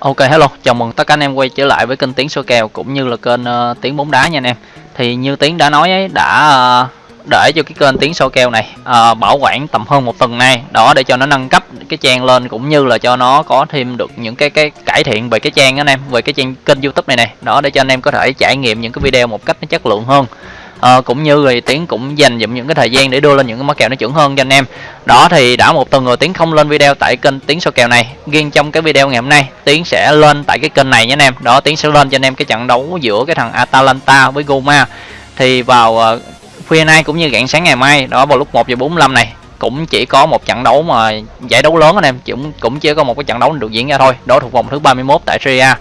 Ok hello, chào mừng tất cả anh em quay trở lại với kênh Tiến số kèo cũng như là kênh ờ, uh, Tiến bóng đá nha anh em. Thì như Tiến đã nói ấy, đã uh, để cho cái kênh Tiến số kèo này uh, bảo quản tầm hơn một tuần nay, đó để cho nó nâng cấp cái trang lên cũng như là cho nó có thêm được những cái cái cải thiện về cái trang anh em, về cái trang kênh YouTube này này, đó để cho anh em có thể trải nghiệm những cái video một cách nó chất lượng hơn à, cũng như thì tiến cũng dành dụm những cái thời gian để đưa lên những cái mã kèo nó chuẩn hơn cho anh em. Đó thì đã một tuần rồi tiến không lên video tại kênh tiến số kèo này. Riêng trong cái video ngày hôm nay tiến sẽ lên tại cái kênh này nhé anh em. Đó tiến sẽ lên cho anh em cái trận đấu giữa cái thằng atalanta với goma. Thì vào uh, khuya nay cũng như rạng sáng ngày mai đó vào lúc 1 giờ 45 này cũng chỉ có một trận đấu mà giải đấu lớn anh em. Cũng cũng chỉ có một cái trận đấu được diễn ra thôi. Đó thuộc vòng thứ 31 tại Serie A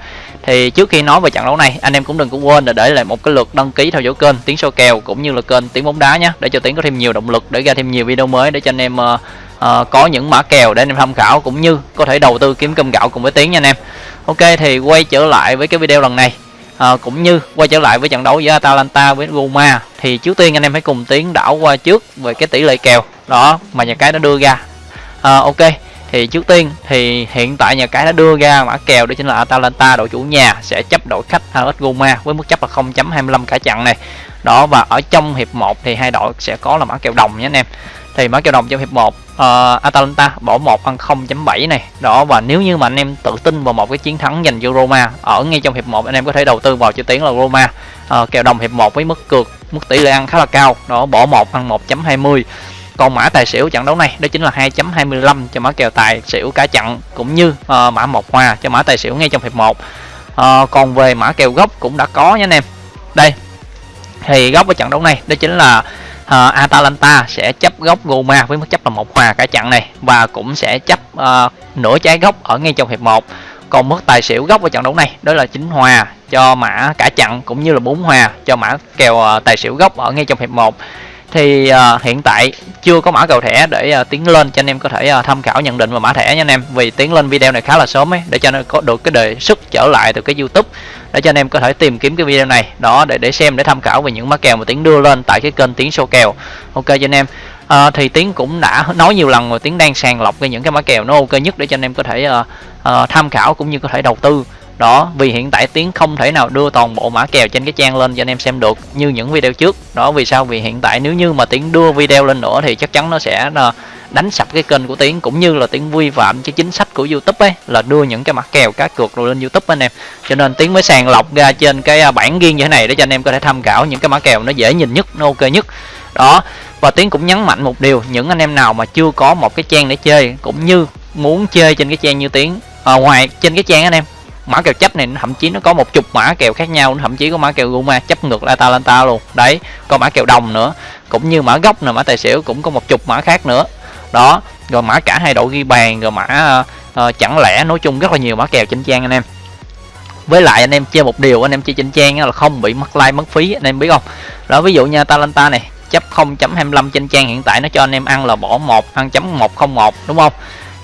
thì trước khi nói về trận đấu này anh em cũng đừng có quên là để lại một cái lượt đăng ký theo dõi kênh tiếng soi kèo cũng như là kênh tiếng bóng đá nhé để cho tiếng có thêm nhiều động lực để ra thêm nhiều video mới để cho anh em uh, uh, có những mã kèo để anh em tham khảo cũng như có thể đầu tư kiếm cơm gạo cùng với tiếng nha anh em. Ok thì quay trở lại với cái video lần này. À, cũng như quay trở lại với trận đấu giữa Atalanta với Roma thì trước tiên anh em hãy cùng tiến đảo qua trước về cái tỷ lệ kèo. Đó mà nhà cái nó đưa ra. À, ok thì trước tiên thì hiện tại nhà cái đã đưa ra mã kèo đó chính là Atalanta đội chủ nhà sẽ chấp đội khách AS Roma với mức chấp là 0.25 cả trận này. Đó và ở trong hiệp 1 thì hai đội sẽ có là mã kèo đồng nhé anh em. Thì mã kèo đồng trong hiệp 1 uh, ờ, Atalanta bỏ 1 ăn 0.7 này. Đó và nếu như mà anh em tự tin vào một cái chiến thắng dành cho Roma ở ngay trong hiệp 1 anh em có thể đầu tư vào chữ tiếng là Roma. Uh, kèo đồng hiệp 1 với mức cược mức tỷ lệ ăn khá là cao. Đó bỏ 1 ăn 1.20 còn mã tài xỉu trận đấu này đó chính là 2.25 cho mã kèo tài xỉu cả trận cũng như uh, mã một hòa cho mã tài xỉu ngay trong hiệp 1 uh, ờ, còn về mã kèo gốc cũng đã có nha anh em. Đây thì góc ở trận đấu này đó chính là uh, Atalanta sẽ chấp góc Roma với mức chấp là một hòa cả trận này và cũng sẽ chấp uh, nửa trái góc ở ngay trong hiệp 1 còn mức tài xỉu góc ở trận đấu này đó là chính hòa cho mã cả trận cũng như là bốn hòa cho mã kèo uh, tài xỉu góc ở ngay trong hiệp 1 thì uh, hiện tại chưa có mã cầu thẻ để uh, tiến lên cho anh em có thể uh, tham khảo nhận định và mã thẻ nha anh em. Vì tiến lên video này khá là sớm ấy để cho nó có được cái đề xuất trở lại từ cái youtube để cho anh em có thể tìm kiếm cái video này. Đó để để xem để tham khảo về những mã kèo mà tiến đưa lên tại cái kênh tiến số kèo. Ok cho anh em. À, thì tiến cũng đã nói nhiều lần rồi tiến đang sàng lọc cái những cái mã kèo nó ok nhất để cho anh em có thể uh, uh, tham khảo cũng như có thể đầu tư đó vì hiện tại tiến không thể nào đưa toàn bộ mã kèo trên cái trang lên cho anh em xem được như những video trước. Đó vì sao? Vì hiện tại nếu như mà tiến đưa video lên nữa thì chắc chắn nó sẽ ờ, đánh sập cái kênh của tiến cũng như là tiến vi phạm cái chính sách của youtube ấy là đưa những cái mã kèo cá cược rồi lên youtube anh em. Cho nên tiến mới sàng lọc ra trên cái ờ, bản riêng như thế này để cho anh em có thể tham khảo những cái mã kèo nó dễ nhìn nhất nó ok nhất. Đó và tiến cũng nhấn mạnh một điều những anh em nào mà chưa có một cái trang để chơi cũng như muốn chơi trên cái trang như tiến à, ngoài trên cái trang anh em mã kèo chấp này thậm chí nó có một chục mã kèo khác nhau thậm chí có mã kèo Roma chấp ngược lại Atalanta luôn. Đấy có mã kèo đồng nữa cũng như mã gốc nè mã tài xỉu cũng có một chục mã khác nữa. Đó rồi mã cả hai đội ghi bàn rồi mã uh, chẳng lẽ nói chung rất là nhiều mã kèo trên trang anh em. Với lại anh em chơi một điều anh em chơi trên trang là không bị mất like mất phí anh em biết không? Đó ví dụ như Atalanta này chấp 0.25 trên trang hiện tại nó cho anh em ăn là bỏ 1 ăn chấm 101 đúng không?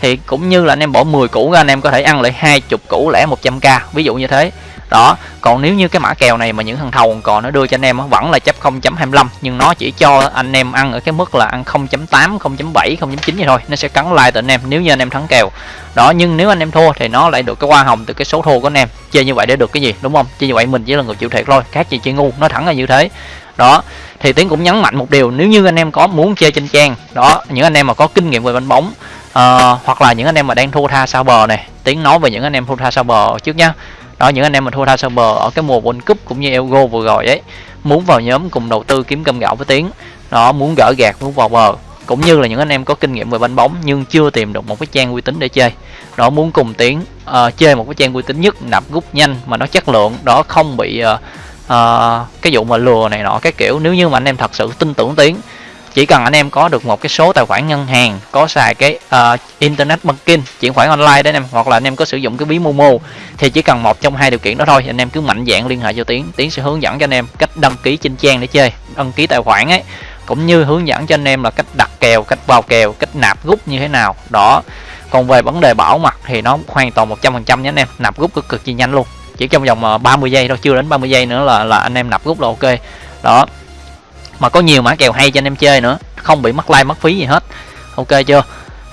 Thì cũng như là anh em bỏ 10 củ ra, anh em có thể ăn lại hai chục củ lẻ 100k ví dụ như thế. Đó, còn nếu như cái mã kèo này mà những thằng thầu còn nó đưa cho anh em vẫn là chấp 0.25 nhưng nó chỉ cho anh em ăn ở cái mức là ăn 0.8 0.7 0.9 vậy thôi, nó sẽ cắn like từ anh em nếu như anh em thắng kèo. Đó, nhưng nếu anh em thua thì nó lại được cái hoa hồng từ cái số thua của anh em, chơi như vậy để được cái gì, đúng không? Chơi như vậy mình chỉ là người chịu thiệt thôi, khác gì chơi ngu, nó thẳng là như thế. Đó, thì tiến cũng nhấn mạnh một điều, nếu như anh em có muốn chơi trên trang, đó, những anh em mà có kinh nghiệm về bánh bóng uh, hoặc là những anh em mà đang thua tha sau bờ này. Tiếng nói về những anh em thua tha sau bờ trước nhá. Đó những anh em mà thua tha sau bờ ở cái mùa World Cup cũng như Euro vừa rồi ấy muốn vào nhóm cùng đầu tư kiếm cơm gạo với tiếng đó muốn gỡ gạt muốn vào bờ. Cũng như là những anh em có kinh nghiệm về banh bóng nhưng chưa tìm được một cái trang uy tín để chơi. Đó muốn cùng tiếng uh, ờ, chơi một cái trang uy tín nhất nạp rút nhanh mà nó chất lượng đó không bị uh, uh, cái vụ mà lừa này nọ cái kiểu. Nếu như mà anh em thật sự tin tưởng tiếng chỉ cần anh em có được một cái số tài khoản ngân hàng có xài cái uh, internet banking chuyển khoản online đấy anh em hoặc là anh em có sử dụng cái ví momo thì chỉ cần một trong hai điều kiện đó thôi anh em cứ mạnh dạng liên hệ cho tiến. Tiến sẽ hướng dẫn cho anh em cách đăng ký trên trang để chơi đăng ký tài khoản ấy cũng như hướng dẫn cho anh em là cách đặt kèo cách vào kèo cách nạp rút như thế nào. Đó. Còn về vấn đề bảo mật thì nó hoàn toàn 100% nhé anh em nạp rút cực cực kỳ nhanh luôn. Chỉ trong vòng ờ, 30 giây thôi chưa đến 30 giây nữa là là anh em nạp rút là ok. Đó mà có nhiều mã kèo hay cho anh em chơi nữa, không bị mất like, mất phí gì hết. Ok chưa?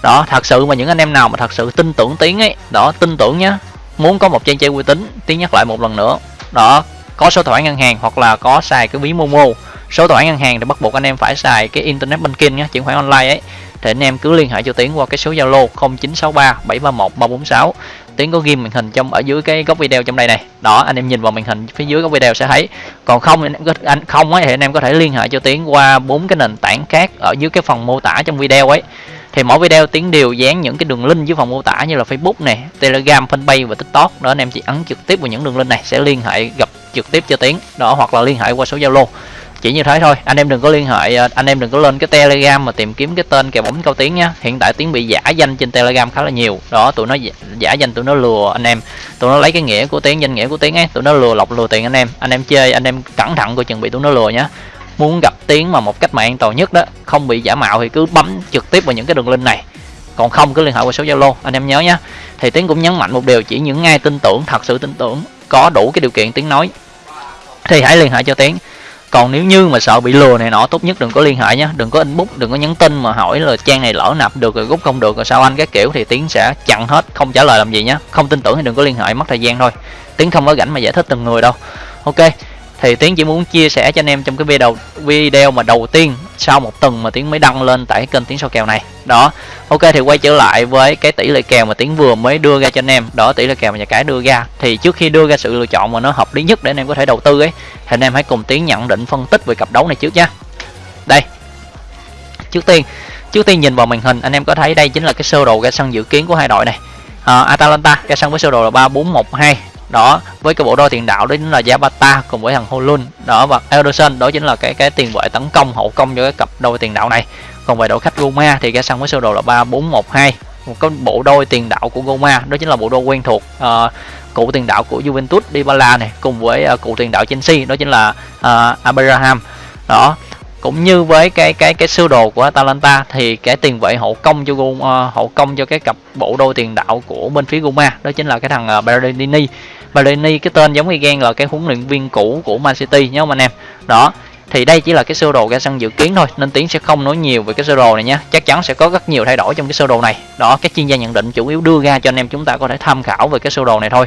Đó, thật sự mà những anh em nào mà thật sự tin tưởng tiếng ấy, đó, tin tưởng nhá. Muốn có một trang chơi uy tín, tiến nhắc lại một lần nữa. Đó, có số thoại ngân hàng hoặc là có xài cái ví momo. Số thoại ngân hàng thì bắt buộc anh em phải xài cái internet banking nhé chuyển khoản online ấy. Thì anh em cứ liên hệ cho tiến qua cái số zalo 0963 731 346 tiến có ghim màn hình trong, ở dưới cái góc video trong đây này. Đó, anh em nhìn vào màn hình phía dưới góc video sẽ thấy. Còn không anh em có anh, không ấy thì anh em có thể liên hệ cho tiến qua bốn cái nền tảng khác ở dưới cái phần mô tả trong video ấy. Thì mỗi video tiến đều dán những cái đường link dưới phần mô tả như là facebook này telegram, fanpage và tiktok. Đó, anh em chỉ ấn trực tiếp vào những đường link này sẽ liên hệ, gặp trực tiếp cho tiến. Đó, hoặc là liên hệ qua số zalo chỉ như thế thôi. Anh em đừng có liên hệ à, anh em đừng có lên cái telegram mà tìm kiếm cái tên kèo bóng cao tiếng nha hiện tại tiếng bị giả danh trên telegram khá là nhiều. Đó, tụi nó giả danh tụi nó lừa anh em. Tụi nó lấy cái nghĩa của tiếng, danh nghĩa của tiếng ấy, tụi nó lừa lọc lừa tiền anh em. Anh em chơi, anh em cẩn thận coi chừng bị tụi nó lừa nhá. Muốn gặp tiếng mà một cách mà an toàn nhất đó, không bị giả mạo thì cứ bấm trực tiếp vào những cái đường link này. Còn không cứ liên hệ qua số zalo, anh em nhớ nhé thì tiếng cũng nhấn mạnh một điều, chỉ những ai tin tưởng, thật sự tin tưởng, có đủ cái điều kiện tiếng nói, thì hãy liên hệ cho tiếng còn nếu như mà sợ bị lừa này nọ, tốt nhất đừng có liên hệ nhé. Đừng có inbox, đừng có nhắn tin mà hỏi là trang này lỡ nạp được rồi rút không được rồi sao anh, các kiểu thì tiến sẽ chặn hết, không trả lời làm gì nhé. Không tin tưởng thì đừng có liên hệ, mất thời gian thôi. Tiến không có rảnh mà giải thích từng người đâu. Ok thì tiến chỉ muốn chia sẻ cho anh em trong cái video video mà đầu tiên sau một tuần mà tiến mới đăng lên tại kênh tiến số kèo này. Đó ok thì quay trở lại với cái tỷ lệ kèo mà tiến vừa mới đưa ra cho anh em. Đó tỷ lệ kèo mà nhà cái đưa ra. Thì trước khi đưa ra sự lựa chọn mà nó hợp lý nhất để anh em có thể đầu tư ấy thì anh em hãy cùng tiến nhận định phân tích về cặp đấu này trước nha đây trước tiên trước tiên nhìn vào màn hình anh em có thấy đây chính là cái sơ đồ ra sân dự kiến của hai đội này. À, Atalanta ra sân với sơ đồ là ba bốn một hai đó với cái bộ đôi tiền đạo đó chính là Zapata cùng với thằng Holun. Đó và Ederson đó chính là cái cái tiền vệ tấn công hậu công cho cái cặp đôi tiền đạo này. Còn về đội khách Roma thì ra sân với sơ đồ là ba bốn một hai. Một cái bộ đôi tiền đạo của Roma đó chính là bộ đôi quen thuộc uh, cụ tiền đạo của Juventus Dybala này cùng với uh, cụ tiền đạo Chelsea đó chính là uh, Abraham. Đó cũng như với cái cái cái sơ đồ của Atalanta thì cái tiền vệ hậu công cho uh, hậu công cho cái cặp bộ đôi tiền đạo của bên phía Roma đó chính là cái thằng uh, Berardini Bellini cái tên giống y gan là cái huấn luyện viên cũ của Man City nhớ anh em? Đó thì đây chỉ là cái sơ đồ ra sân dự kiến thôi nên tiến sẽ không nói nhiều về cái sơ đồ này nhé chắc chắn sẽ có rất nhiều thay đổi trong cái sơ đồ này. Đó các chuyên gia nhận định chủ yếu đưa ra cho anh em chúng ta có thể tham khảo về cái sơ đồ này thôi.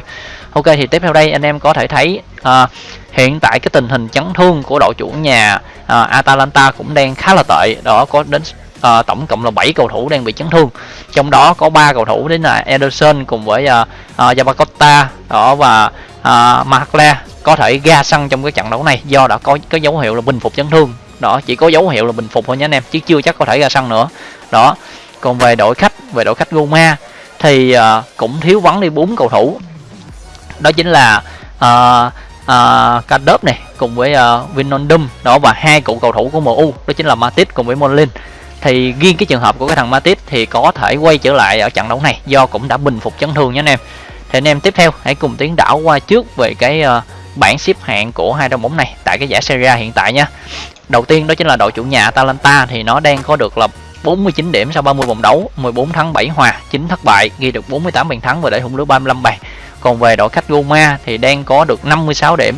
Ok thì tiếp theo đây anh em có thể thấy à, hiện tại cái tình hình chấn thương của đội chủ nhà à, Atalanta cũng đang khá là tệ. Đó có đến à, tổng cộng là 7 cầu thủ đang bị chấn thương. Trong đó có ba cầu thủ đến là Ederson cùng với uh, uh, đó và uh, Marcle có thể ra sân trong cái trận đấu này do đã có có dấu hiệu là bình phục chấn thương. Đó chỉ có dấu hiệu là bình phục thôi nhé anh em chứ chưa chắc có thể ra sân nữa. Đó còn về đội khách về đội khách Roma thì uh, cũng thiếu vắng đi bốn cầu thủ. Đó chính là uh, uh, Cadep này cùng với uh, Vinondum đó và hai cựu cầu thủ của MU đó chính là Matic cùng với Molin thì riêng cái trường hợp của cái thằng Matip thì có thể quay trở lại ở trận đấu này do cũng đã bình phục chấn thương nhé anh em. Thì anh em tiếp theo hãy cùng tiến đảo qua trước về cái uh, bảng xếp hạng của hai đội bóng này tại cái giải Serie A hiện tại nha đầu tiên đó chính là đội chủ nhà Atalanta thì nó đang có được là 49 điểm sau 30 vòng đấu 14 thắng 7 hòa 9 thất bại ghi được 48 bàn thắng và để thủng lưới 35 bàn. Còn về đội khách Roma thì đang có được 56 điểm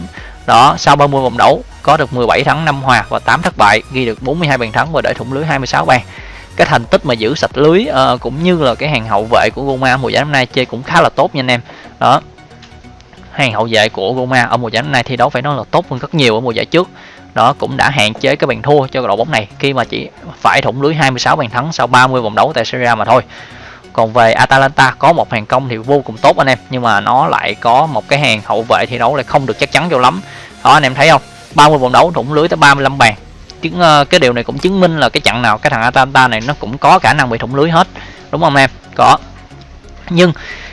đó sau 30 vòng đấu có được 17 thắng 5 hòa và 8 thất bại ghi được 42 bàn thắng và để thủng lưới 26 bàn. Cái thành tích mà giữ sạch lưới uh, cũng như là cái hàng hậu vệ của Roma mùa giải năm nay chơi cũng khá là tốt nha anh em. Đó. Hàng hậu vệ của Roma ở mùa giải năm nay thi đấu phải nói là tốt hơn rất nhiều ở mùa giải trước. Đó cũng đã hạn chế cái bàn thua cho đội bóng này khi mà chỉ phải thủng lưới 26 bàn thắng sau 30 vòng đấu tại Serie A mà thôi còn về Atalanta, có một hàng công thì vô cùng tốt anh em. Nhưng mà nó lại có một cái hàng hậu vệ thi đấu lại không được chắc chắn cho lắm. Đó, anh em thấy không? 30 vòng đấu, thủng lưới tới 35 bàn. Chứng ờ, cái điều này cũng chứng minh là cái trận nào, cái thằng Atalanta này nó cũng có khả năng bị thủng lưới hết. Đúng không em? Có. Nhưng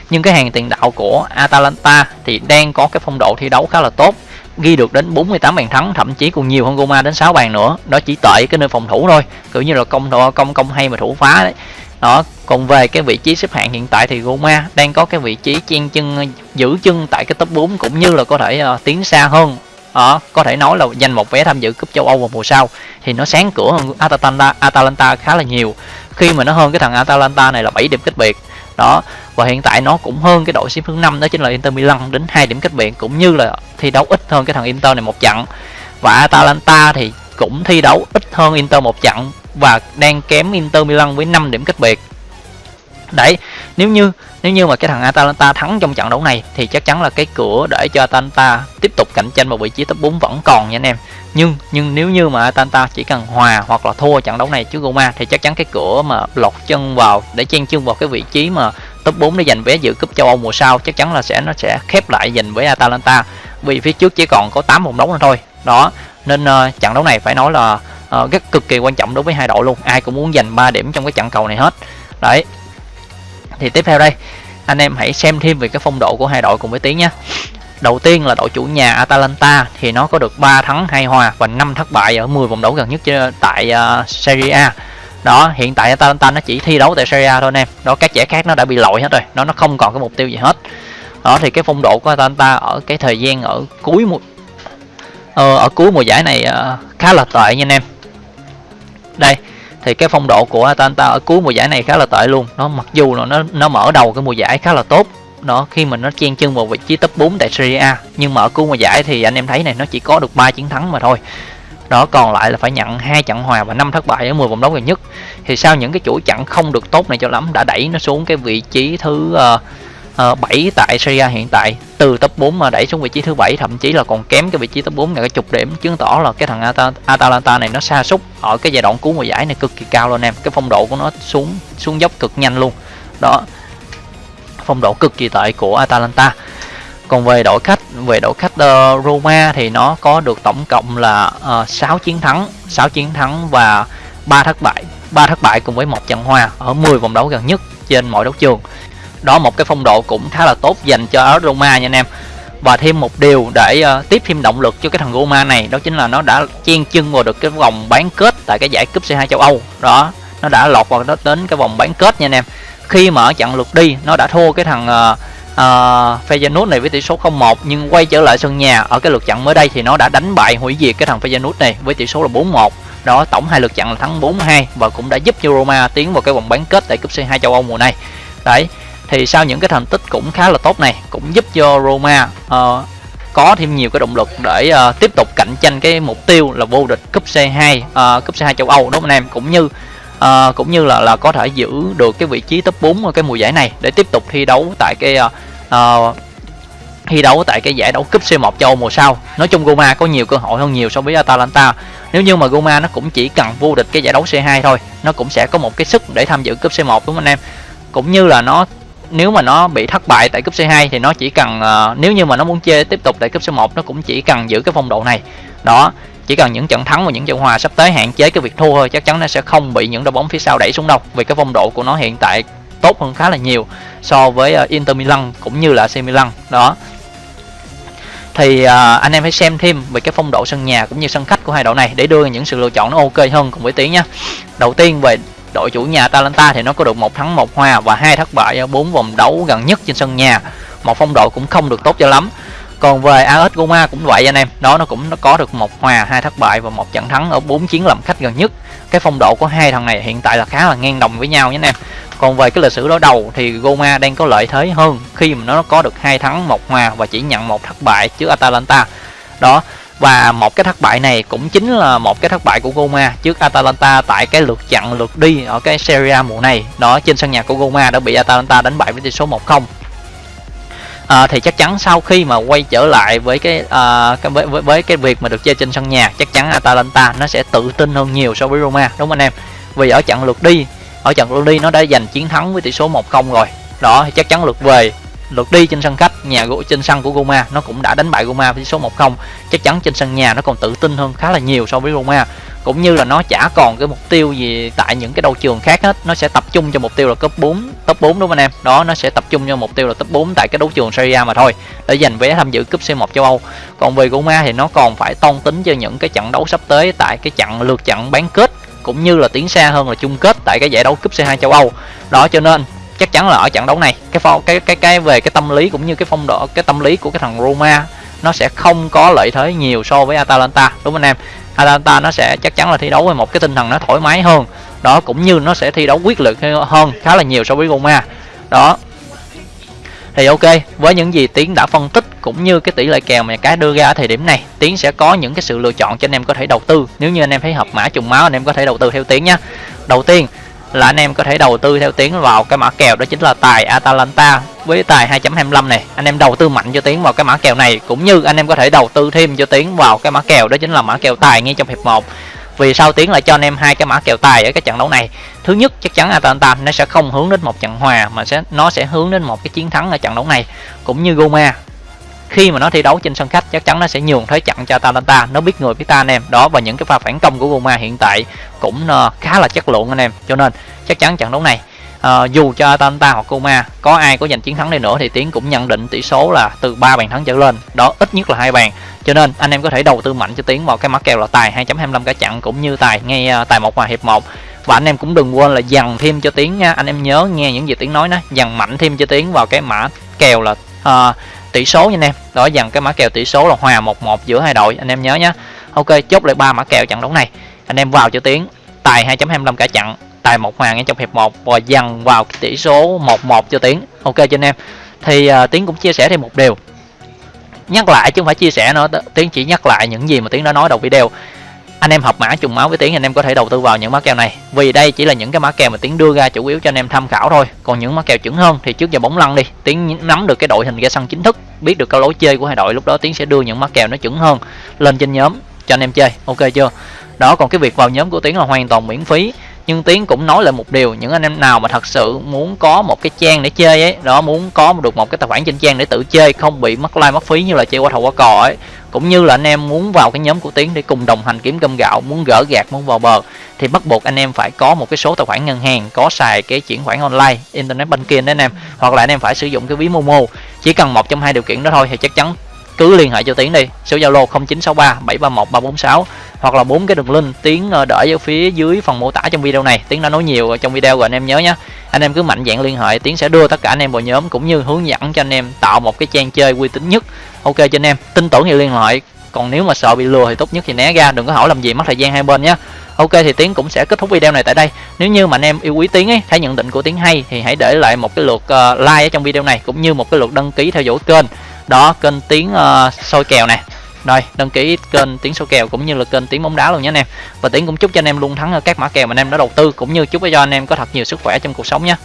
nhưng cái hàng tiền đạo của Atalanta thì đang có cái phong độ thi đấu khá là tốt. Ghi được đến 48 bàn thắng, thậm chí còn nhiều hơn Roma đến 6 bàn nữa. Đó chỉ tệ cái nơi phòng thủ thôi. Kiểu như là công ờ, công công hay mà thủ phá đấy đó còn về cái vị trí xếp hạng hiện tại thì Roma đang có cái vị trí chen chân giữ chân tại cái top 4 cũng như là có thể uh, tiến xa hơn. Đó, có thể nói là giành một vé tham dự cúp châu Âu vào mùa sau thì nó sáng cửa hơn Atalanta Atalanta khá là nhiều. Khi mà nó hơn cái thằng Atalanta này là 7 điểm cách biệt. Đó và hiện tại nó cũng hơn cái đội xếp thứ năm đó chính là Inter Milan đến 2 điểm cách biệt cũng như là thi đấu ít hơn cái thằng Inter này một trận và Atalanta thì cũng thi đấu ít hơn Inter một trận và đang kém Inter Milan với 5 điểm cách biệt. Đấy nếu như nếu như mà cái thằng Atalanta thắng trong trận đấu này thì chắc chắn là cái cửa để cho Atalanta tiếp tục cạnh tranh vào vị trí top 4 vẫn còn nha anh em. Nhưng nhưng nếu như mà Atalanta chỉ cần hòa hoặc là thua trận đấu này trước Roma thì chắc chắn cái cửa mà lọt chân vào để chen chân vào cái vị trí mà top 4 để giành vé dự cúp châu Âu mùa sau chắc chắn là sẽ nó sẽ khép lại dành với Atalanta. Vì phía trước chỉ còn có 8 vòng đấu nữa thôi. Đó nên uh, trận đấu này phải nói là Ờ, uh, rất cực kỳ quan trọng đối với hai đội luôn. Ai cũng muốn giành 3 điểm trong cái trận cầu này hết. Đấy. Thì tiếp theo đây anh em hãy xem thêm về cái phong độ của hai đội cùng với tiếng nhé. Đầu tiên là đội chủ nhà Atalanta thì nó có được 3 thắng 2 hòa và 5 thất bại ở 10 vòng đấu gần nhất tại uh, Serie A. Đó hiện tại Atalanta nó chỉ thi đấu tại Serie A thôi anh em. Đó các giải khác nó đã bị lội hết rồi. Nó nó không còn cái mục tiêu gì hết. Đó thì cái phong độ của Atalanta ở cái thời gian ở cuối mùa ờ, ở cuối mùa giải này uh, khá là tệ nha anh em đây thì cái phong độ của Atalanta ở cuối mùa giải này khá là tệ luôn. Nó mặc dù là nó nó mở đầu cái mùa giải khá là tốt nó khi mà nó chen chân vào vị trí top 4 tại Serie A nhưng mà ở cuối mùa giải thì anh em thấy này nó chỉ có được 3 chiến thắng mà thôi. Đó còn lại là phải nhận hai trận hòa và năm thất bại ở 10 vòng đấu gần nhất. Thì sau những cái chuỗi trận không được tốt này cho lắm đã đẩy nó xuống cái vị trí thứ uh, Ờ, uh, 7 tại Serie A hiện tại từ top 4 mà đẩy xuống vị trí thứ bảy thậm chí là còn kém cái vị trí top 4 ngày cái chục điểm chứng tỏ là cái thằng At Atalanta này nó sa sút ở cái giai đoạn cuối mùa giải này cực kỳ cao luôn em. Cái phong độ của nó xuống xuống dốc cực nhanh luôn. Đó phong độ cực kỳ tệ của Atalanta. Còn về đội khách về đội khách uh, Roma thì nó có được tổng cộng là ờ, uh, 6 chiến thắng 6 chiến thắng và 3 thất bại 3 thất bại cùng với một trận hòa ở 10 vòng đấu gần nhất trên mọi đấu trường đó một cái phong độ cũng khá là tốt dành cho Roma nha anh em. Và thêm một điều để uh, tiếp thêm động lực cho cái thằng Roma này đó chính là nó đã chen chân vào được cái vòng bán kết tại cái giải cúp C2 châu Âu. Đó nó đã lọt vào đó đến cái vòng bán kết nha anh em. Khi mà ở trận lượt đi nó đã thua cái thằng uh, uh, Feyenoord này với tỷ số 0-1 nhưng quay trở lại sân nhà ở cái lượt trận mới đây thì nó đã đánh bại hủy diệt cái thằng Feyenoord này với tỷ số là 4-1 đó tổng hai lượt trận là thắng 4-2 và cũng đã giúp cho Roma tiến vào cái vòng bán kết tại cúp C2 châu Âu mùa này. Đấy thì sau những cái thành tích cũng khá là tốt này cũng giúp cho Roma uh, có thêm nhiều cái động lực để uh, tiếp tục cạnh tranh cái mục tiêu là vô địch cúp C2 uh, ờ, cúp C2 châu Âu đúng không anh em cũng như uh, cũng như là là có thể giữ được cái vị trí top 4 ở cái mùa giải này để tiếp tục thi đấu tại cái uh, uh, thi đấu tại cái giải đấu cúp C1 châu Âu mùa sau. Nói chung Roma có nhiều cơ hội hơn nhiều so với Atalanta. Nếu như mà Roma nó cũng chỉ cần vô địch cái giải đấu C2 thôi, nó cũng sẽ có một cái sức để tham dự cúp C1 đúng không anh em? Cũng như là nó nếu mà nó bị thất bại tại cúp C2 thì nó chỉ cần uh, nếu như mà nó muốn chơi tiếp tục tại cúp C1 nó cũng chỉ cần giữ cái phong độ này. Đó, chỉ cần những trận thắng và những trận hòa sắp tới hạn chế cái việc thua thôi chắc chắn nó sẽ không bị những đội bóng phía sau đẩy xuống đâu vì cái phong độ của nó hiện tại tốt hơn khá là nhiều so với uh, Inter Milan cũng như là AC Milan đó thì uh, anh em hãy xem thêm về cái phong độ sân nhà cũng như sân khách của hai đội này để đưa những sự lựa chọn nó ok hơn cùng với tiếng nha. đầu tiên về đội chủ nhà Atalanta thì nó có được một thắng một hòa và hai thất bại ở bốn vòng đấu gần nhất trên sân nhà. Một phong độ cũng không được tốt cho lắm. Còn về AS Roma cũng vậy anh em, đó, nó cũng nó có được một hòa, hai thất bại và một trận thắng ở bốn chiến làm khách gần nhất. Cái phong độ của hai thằng này hiện tại là khá là ngang đồng với nhau nhé anh em. Còn về cái lịch sử đối đầu thì Roma đang có lợi thế hơn khi mà nó có được hai thắng, một hòa và chỉ nhận một thất bại trước Atalanta. Đó và một cái thất bại này cũng chính là một cái thất bại của Roma trước Atalanta tại cái lượt chặn lượt đi ở cái Serie A mùa này. Đó trên sân nhà của Roma đã bị Atalanta đánh bại với tỷ số 1-0 à, thì chắc chắn sau khi mà quay trở lại với cái à, với, với với cái việc mà được chơi trên sân nhà chắc chắn Atalanta nó sẽ tự tin hơn nhiều so với Roma đúng không anh em? Vì ở trận lượt đi ở trận lượt đi nó đã giành chiến thắng với tỷ số 1-0 rồi. Đó thì chắc chắn lượt về lượt đi trên sân khách, nhà gỗ trên sân của Roma nó cũng đã đánh bại Roma với số 1-0 chắc chắn trên sân nhà nó còn tự tin hơn khá là nhiều so với Roma cũng như là nó chả còn cái mục tiêu gì tại những cái đấu trường khác hết, nó sẽ tập trung cho mục tiêu là cấp 4 top 4 đúng không anh em? Đó, nó sẽ tập trung cho mục tiêu là top 4 tại cái đấu trường Serie A mà thôi, để giành vé tham dự cúp C1 châu Âu. Còn về Roma thì nó còn phải toan tính cho những cái trận đấu sắp tới tại cái trận lượt trận bán kết, cũng như là tiến xa hơn là chung kết tại cái giải đấu cúp C2 châu Âu. Đó, cho nên chắc chắn là ở trận đấu này, cái phong, cái cái cái về cái tâm lý cũng như cái phong độ, cái tâm lý của cái thằng Roma, nó sẽ không có lợi thế nhiều so với Atalanta. Đúng không anh em? Atalanta nó sẽ chắc chắn là thi đấu với một cái tinh thần nó thoải mái hơn. Đó, cũng như nó sẽ thi đấu quyết liệt hơn khá là nhiều so với Roma. Đó. Thì ok, với những gì tiến đã phân tích cũng như cái tỷ lệ kèo mà cái đưa ra ở thời điểm này, tiến sẽ có những cái sự lựa chọn cho anh em có thể đầu tư. Nếu như anh em thấy hợp mã trùng máu, anh em có thể đầu tư theo tiến nhé đầu tiên là anh em có thể đầu tư theo tiến vào cái mã kèo đó chính là tài Atalanta với tài 2.25 này. Anh em đầu tư mạnh cho tiến vào cái mã kèo này, cũng như anh em có thể đầu tư thêm cho tiến vào cái mã kèo đó chính là mã kèo tài ngay trong hiệp 1 vì sao tiến lại cho anh em hai cái mã kèo tài ở cái trận đấu này? Thứ nhất, chắc chắn Atalanta nó sẽ không hướng đến một trận hòa, mà sẽ, nó sẽ hướng đến một cái chiến thắng ở trận đấu này. Cũng như Roma khi mà nó thi đấu trên sân khách chắc chắn nó sẽ nhường thế trận cho Atalanta. Nó biết người biết ta anh em. Đó và những cái pha phản công của Roma hiện tại cũng ờ, khá là chất lượng anh em. Cho nên chắc chắn trận đấu này à, dù cho Atalanta hoặc Roma có ai có giành chiến thắng đi nữa thì tiến cũng nhận định tỷ số là từ 3 bàn thắng trở lên. Đó ít nhất là hai bàn. Cho nên anh em có thể đầu tư mạnh cho tiến vào cái mã kèo là tài 2.25 cả chặn cũng như tài ngay ờ, tài một hòa hiệp 1 và anh em cũng đừng quên là dằn thêm cho tiến nha. Anh em nhớ nghe những gì tiến nói đó dằn mạnh thêm cho tiến vào cái mã kèo là uh, tỷ số nha anh em. Đó dần cái mã kèo tỷ số là hòa 1-1 giữa hai đội. Anh em nhớ nhé ok chốt lại ba mã kèo trận đấu này. Anh em vào cho tiếng. Tài 2.25 cả trận tài một hòa ngay trong hiệp 1 và dần vào tỷ số 1-1 cho tiến ok cho anh em. Thì à, uh, tiến cũng chia sẻ thêm một điều. Nhắc lại chứ không phải chia sẻ nữa. Tiến chỉ nhắc lại những gì mà tiến đã nói đầu video anh em học mã trùng máu với tiến anh em có thể đầu tư vào những mã kèo này. Vì đây chỉ là những cái mã kèo mà tiến đưa ra chủ yếu cho anh em tham khảo thôi. Còn những mã kèo chuẩn hơn thì trước giờ bóng lăn đi. Tiến nắm được cái đội hình ra sân chính thức, biết được cái lối chơi của hai đội, lúc đó tiến sẽ đưa những mã kèo nó chuẩn hơn lên trên nhóm cho anh em chơi. Ok chưa? Đó, còn cái việc vào nhóm của tiến là hoàn toàn miễn phí nhưng tiến cũng nói lại một điều, những anh em nào mà thật sự muốn có một cái trang để chơi ấy, đó, muốn có được một cái tài khoản trên trang để tự chơi, không bị mất like, mất phí như là chơi qua thầu qua cò ấy, cũng như là anh em muốn vào cái nhóm của tiến để cùng đồng hành kiếm cơm gạo, muốn gỡ gạt muốn vào bờ, thì bắt buộc anh em phải có một cái số tài khoản ngân hàng, có xài cái chuyển khoản online, internet banking đấy anh em, hoặc là anh em phải sử dụng cái ví momo. Chỉ cần một trong hai điều kiện đó thôi thì chắc chắn cứ liên hệ cho tiến đi, số zalo 0963 731 346 hoặc là bốn cái đường link tiếng ờ, để ở phía dưới phần mô tả trong video này. Tiếng đã nói nhiều trong video rồi anh em nhớ nhé anh em cứ mạnh dạng liên hệ tiếng sẽ đưa tất cả anh em vào nhóm cũng như hướng dẫn cho anh em tạo một cái trang chơi uy tín nhất. Ok cho anh em tin tưởng thì liên hệ. Còn nếu mà sợ bị lừa thì tốt nhất thì né ra đừng có hỏi làm gì mất thời gian hai bên nhé ok thì tiến cũng sẽ kết thúc video này tại đây. Nếu như mà anh em yêu quý tiến ấy thấy nhận định của tiến hay thì hãy để lại một cái lượt ờ, like ở trong video này cũng như một cái lượt đăng ký theo dõi kênh. Đó kênh tiếng uh, ờ, soi kèo nè rồi, đăng ký kênh tiếng số kèo cũng như là kênh tiếng bóng đá luôn nhé anh em. Và tiếng cũng chúc cho anh em luôn thắng ở các mã kèo mà anh em đã đầu tư, cũng như chúc cho anh em có thật nhiều sức khỏe trong cuộc sống nhé.